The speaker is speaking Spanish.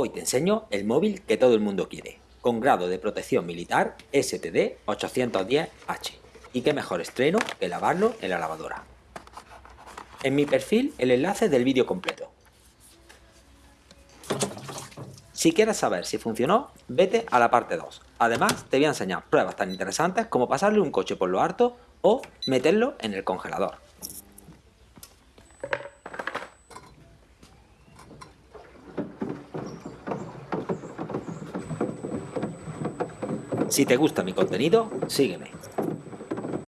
Hoy te enseño el móvil que todo el mundo quiere, con grado de protección militar STD 810H. Y qué mejor estreno que lavarlo en la lavadora. En mi perfil el enlace del vídeo completo. Si quieres saber si funcionó, vete a la parte 2. Además, te voy a enseñar pruebas tan interesantes como pasarle un coche por lo harto o meterlo en el congelador. Si te gusta mi contenido, sígueme.